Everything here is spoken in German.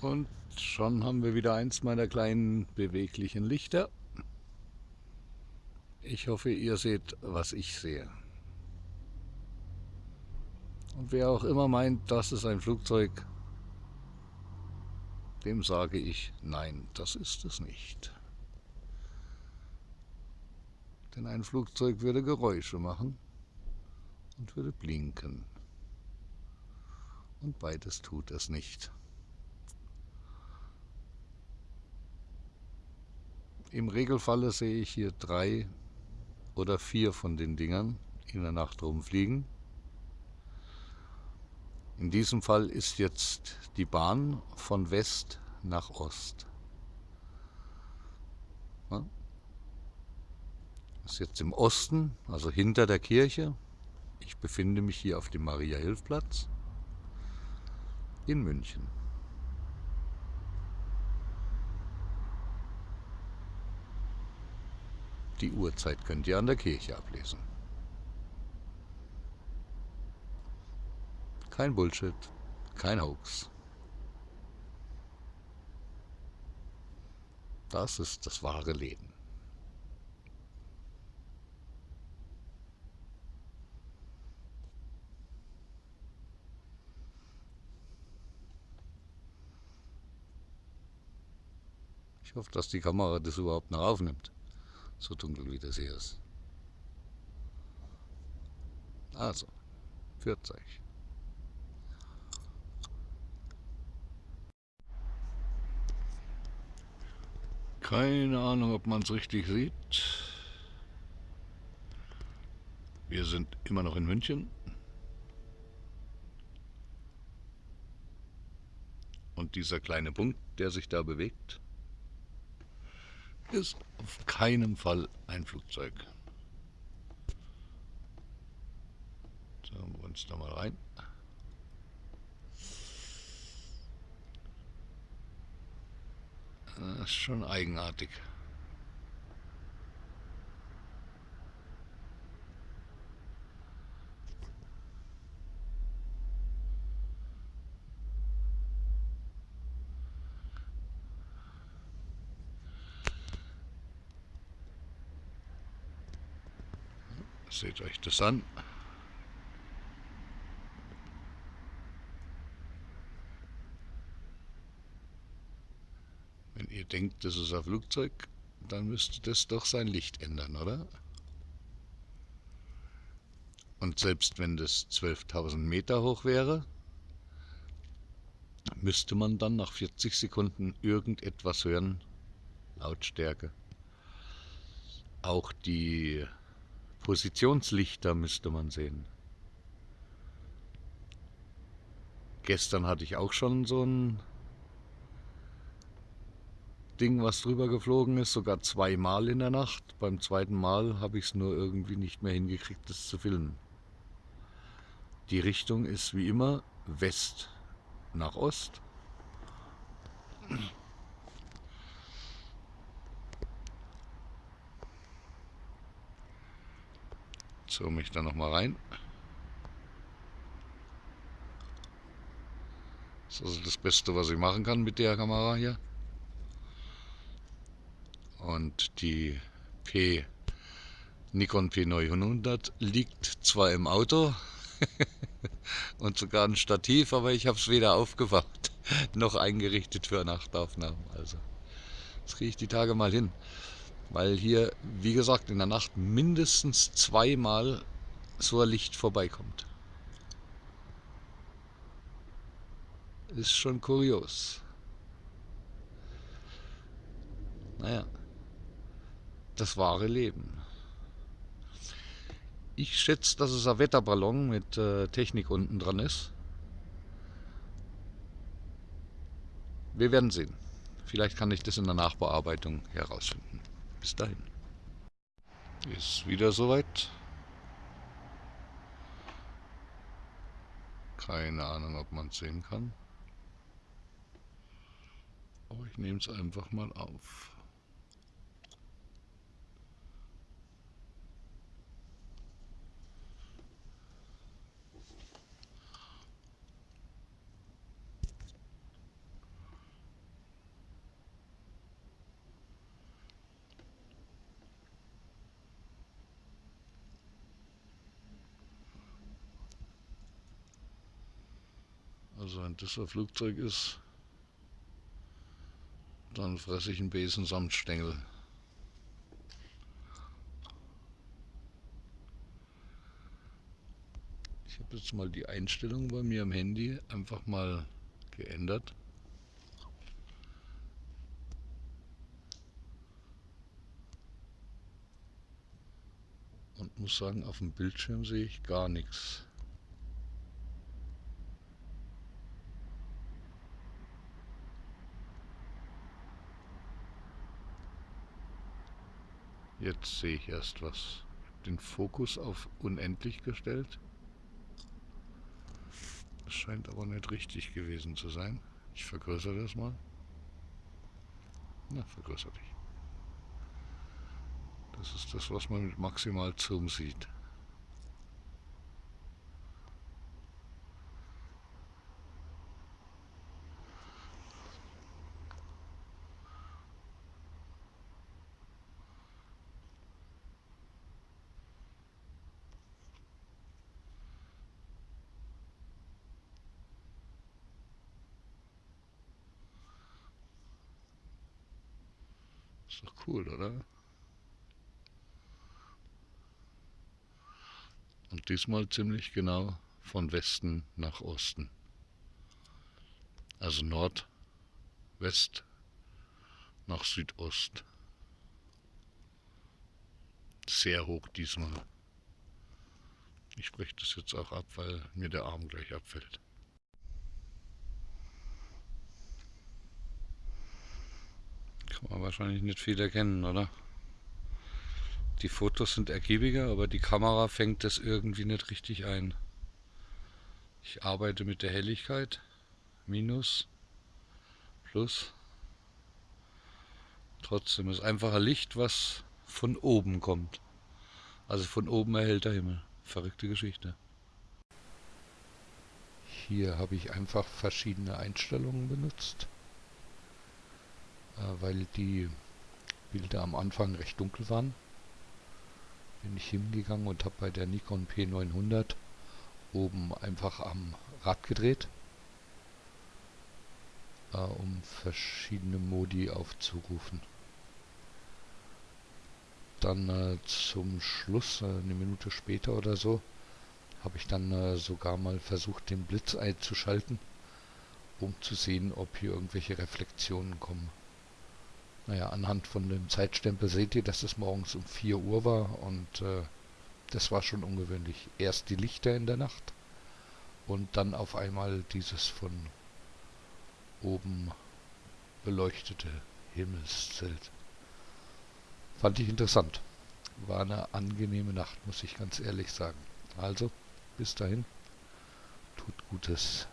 Und schon haben wir wieder eins meiner kleinen beweglichen Lichter. Ich hoffe, ihr seht, was ich sehe. Und wer auch immer meint, das ist ein Flugzeug, dem sage ich, nein, das ist es nicht. Denn ein Flugzeug würde Geräusche machen und würde blinken. Und beides tut es nicht. Im Regelfalle sehe ich hier drei oder vier von den Dingern in der Nacht rumfliegen. In diesem Fall ist jetzt die Bahn von West nach Ost. Ja. Ist jetzt im Osten, also hinter der Kirche. Ich befinde mich hier auf dem Maria-Hilf-Platz in München. Die Uhrzeit könnt ihr an der Kirche ablesen. Kein Bullshit, kein Hoax. Das ist das wahre Leben. Ich hoffe, dass die Kamera das überhaupt noch aufnimmt so dunkel wie das hier ist. Also, führt euch. Keine Ahnung, ob man es richtig sieht. Wir sind immer noch in München. Und dieser kleine Punkt, der sich da bewegt, ist auf keinen Fall ein Flugzeug. Schauen wir uns da mal rein. Das ist schon eigenartig. Seht euch das an. Wenn ihr denkt, das ist ein Flugzeug, dann müsste das doch sein Licht ändern, oder? Und selbst wenn das 12.000 Meter hoch wäre, müsste man dann nach 40 Sekunden irgendetwas hören. Lautstärke. Auch die Positionslichter müsste man sehen. Gestern hatte ich auch schon so ein Ding, was drüber geflogen ist, sogar zweimal in der Nacht. Beim zweiten Mal habe ich es nur irgendwie nicht mehr hingekriegt, das zu filmen. Die Richtung ist wie immer West nach Ost. Zoome ich da nochmal rein. Das ist also das Beste, was ich machen kann mit der Kamera hier. Und die P Nikon P900 liegt zwar im Auto und sogar ein Stativ, aber ich habe es weder aufgewacht noch eingerichtet für Nachtaufnahmen. Also das kriege ich die Tage mal hin weil hier, wie gesagt, in der Nacht mindestens zweimal so ein Licht vorbeikommt. Ist schon kurios. Naja, das wahre Leben. Ich schätze, dass es ein Wetterballon mit äh, Technik unten dran ist. Wir werden sehen. Vielleicht kann ich das in der Nachbearbeitung herausfinden. Bis dahin. Ist wieder soweit. Keine Ahnung, ob man es sehen kann. Aber ich nehme es einfach mal auf. Also wenn das ein Flugzeug ist, dann fresse ich einen Besen samt Stängel. Ich habe jetzt mal die Einstellung bei mir am Handy einfach mal geändert. Und muss sagen, auf dem Bildschirm sehe ich gar nichts. Jetzt sehe ich erst was. Den Fokus auf unendlich gestellt. Das scheint aber nicht richtig gewesen zu sein. Ich vergrößere das mal. Na, vergrößere dich. Das ist das, was man mit maximal Zoom sieht. Ist doch cool, oder? Und diesmal ziemlich genau von Westen nach Osten. Also Nord, West nach Südost. Sehr hoch diesmal. Ich breche das jetzt auch ab, weil mir der Arm gleich abfällt. Man wahrscheinlich nicht viel erkennen, oder? Die Fotos sind ergiebiger, aber die Kamera fängt das irgendwie nicht richtig ein. Ich arbeite mit der Helligkeit. Minus. Plus. Trotzdem ist einfacher Licht, was von oben kommt. Also von oben erhält der Himmel. Verrückte Geschichte. Hier habe ich einfach verschiedene Einstellungen benutzt. Äh, weil die Bilder am Anfang recht dunkel waren, bin ich hingegangen und habe bei der Nikon P900 oben einfach am Rad gedreht, äh, um verschiedene Modi aufzurufen. Dann äh, zum Schluss, äh, eine Minute später oder so, habe ich dann äh, sogar mal versucht, den Blitz einzuschalten, um zu sehen, ob hier irgendwelche Reflexionen kommen. Naja, anhand von dem Zeitstempel seht ihr, dass es morgens um 4 Uhr war und äh, das war schon ungewöhnlich. Erst die Lichter in der Nacht und dann auf einmal dieses von oben beleuchtete Himmelszelt. Fand ich interessant. War eine angenehme Nacht, muss ich ganz ehrlich sagen. Also, bis dahin, tut Gutes.